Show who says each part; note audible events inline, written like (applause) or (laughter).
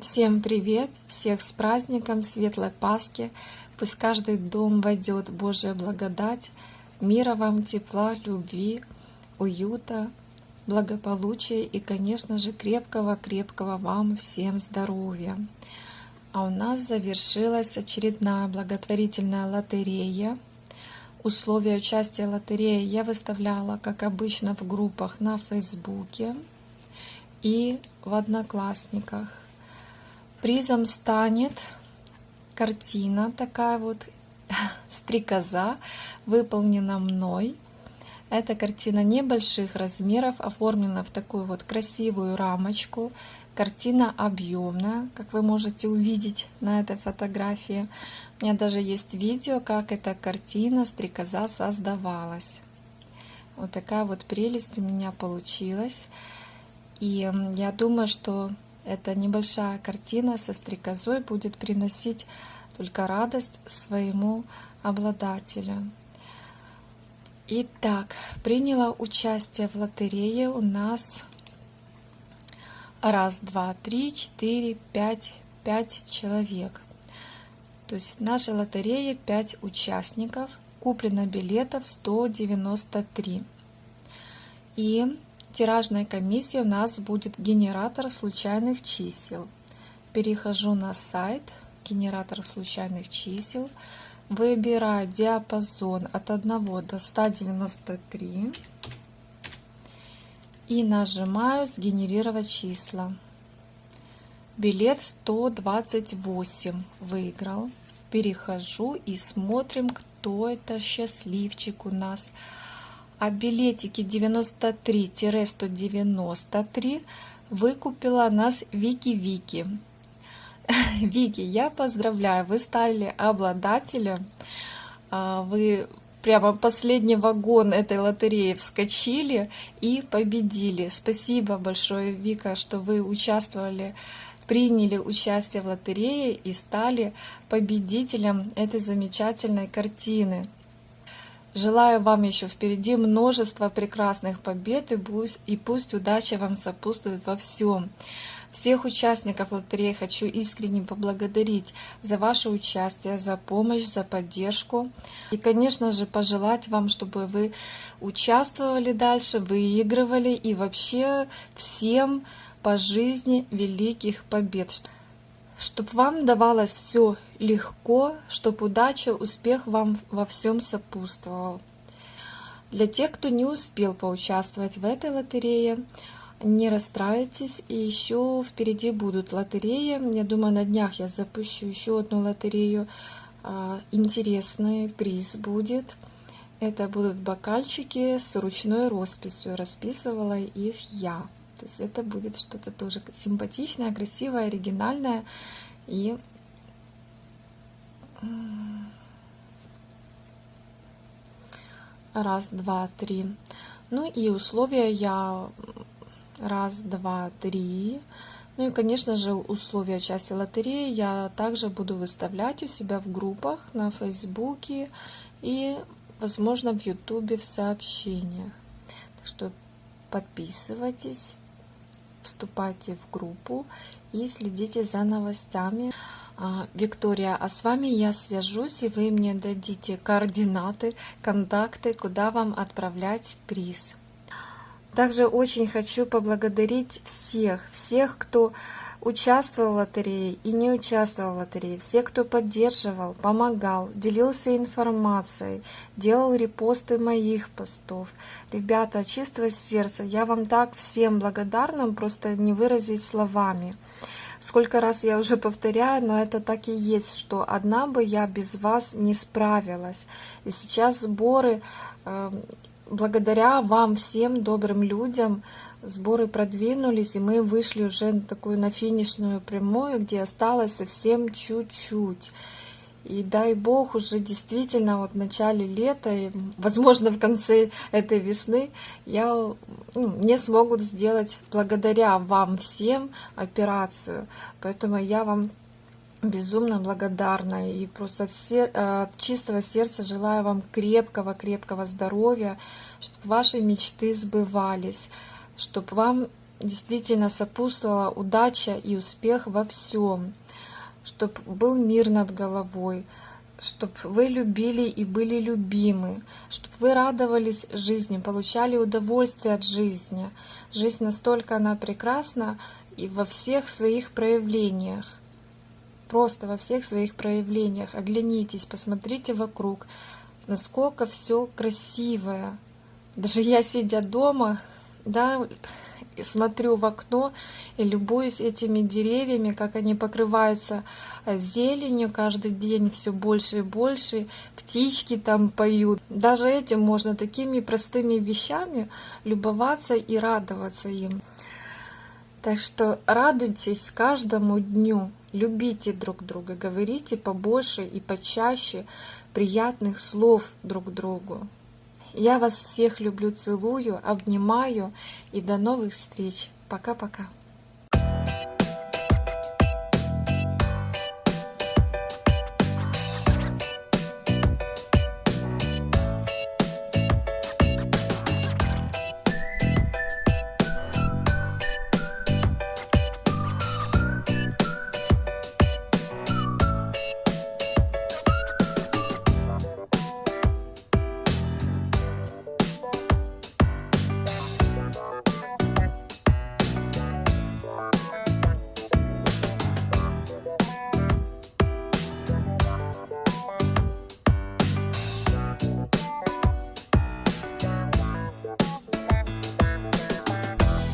Speaker 1: Всем привет! Всех с праздником Светлой Пасхи! Пусть каждый дом войдет Божья благодать, мира вам, тепла, любви, уюта, благополучия и, конечно же, крепкого-крепкого вам всем здоровья. А у нас завершилась очередная благотворительная лотерея. Условия участия лотереи я выставляла, как обычно, в группах на Фейсбуке и в Одноклассниках. Призом станет картина такая вот (laughs) стрекоза, выполнена мной. Эта картина небольших размеров, оформлена в такую вот красивую рамочку. Картина объемная, как вы можете увидеть на этой фотографии. У меня даже есть видео, как эта картина стрекоза создавалась. Вот такая вот прелесть у меня получилась. И я думаю, что эта небольшая картина со стрекозой будет приносить только радость своему обладателю. Итак, приняла участие в лотерее у нас раз, два, три, четыре, пять, пять человек. То есть в нашей лотерее 5 участников, куплено билетов 193. И тиражной комиссии у нас будет генератор случайных чисел. Перехожу на сайт генератор случайных чисел, выбираю диапазон от 1 до 193 и нажимаю «Сгенерировать числа». Билет 128 выиграл. Перехожу и смотрим, кто это счастливчик у нас а билетики 93-193 выкупила нас Вики Вики. (laughs) Вики, я поздравляю, вы стали обладателем, а, вы прямо последний вагон этой лотереи вскочили и победили. Спасибо большое, Вика, что вы участвовали, приняли участие в лотерее и стали победителем этой замечательной картины. Желаю вам еще впереди множество прекрасных побед и пусть, и пусть удача вам сопутствует во всем. Всех участников лотереи хочу искренне поблагодарить за ваше участие, за помощь, за поддержку. И, конечно же, пожелать вам, чтобы вы участвовали дальше, выигрывали и вообще всем по жизни великих побед чтобы вам давалось все легко, чтобы удача, успех вам во всем сопутствовал. Для тех, кто не успел поучаствовать в этой лотерее, не расстраивайтесь, и еще впереди будут лотереи. Я думаю, на днях я запущу еще одну лотерею. А, интересный приз будет. Это будут бокальчики с ручной росписью. Расписывала их я. То есть это будет что-то тоже симпатичное, красивое, оригинальное. И раз, два, три. Ну и условия я раз, два, три. Ну и, конечно же, условия части лотереи я также буду выставлять у себя в группах на Фейсбуке и, возможно, в Ютубе в сообщениях. Так что подписывайтесь вступайте в группу и следите за новостями. А, Виктория, а с вами я свяжусь, и вы мне дадите координаты, контакты, куда вам отправлять приз. Также очень хочу поблагодарить всех, всех, кто участвовал в лотерее и не участвовал в лотерее, все, кто поддерживал, помогал, делился информацией, делал репосты моих постов. Ребята, чистого сердца, я вам так всем благодарна, просто не выразить словами. Сколько раз я уже повторяю, но это так и есть, что одна бы я без вас не справилась. И сейчас сборы, э, благодаря вам всем добрым людям, сборы продвинулись, и мы вышли уже на такую на финишную прямую, где осталось совсем чуть-чуть. И дай бог, уже действительно вот в начале лета, и, возможно, в конце этой весны, я, ну, мне смогут сделать благодаря вам всем операцию. Поэтому я вам безумно благодарна и просто от, сер от чистого сердца желаю вам крепкого-крепкого здоровья, чтобы ваши мечты сбывались чтобы вам действительно сопутствовала удача и успех во всем, чтобы был мир над головой, чтобы вы любили и были любимы, чтобы вы радовались жизни, получали удовольствие от жизни. Жизнь настолько она прекрасна и во всех своих проявлениях. Просто во всех своих проявлениях. Оглянитесь, посмотрите вокруг, насколько все красивое. Даже я, сидя дома, да, смотрю в окно и любуюсь этими деревьями, как они покрываются э, зеленью каждый день все больше и больше, птички там поют. Даже этим можно такими простыми вещами любоваться и радоваться им. Так что радуйтесь каждому дню, любите друг друга, говорите побольше и почаще приятных слов друг другу. Я вас всех люблю, целую, обнимаю и до новых встреч. Пока-пока.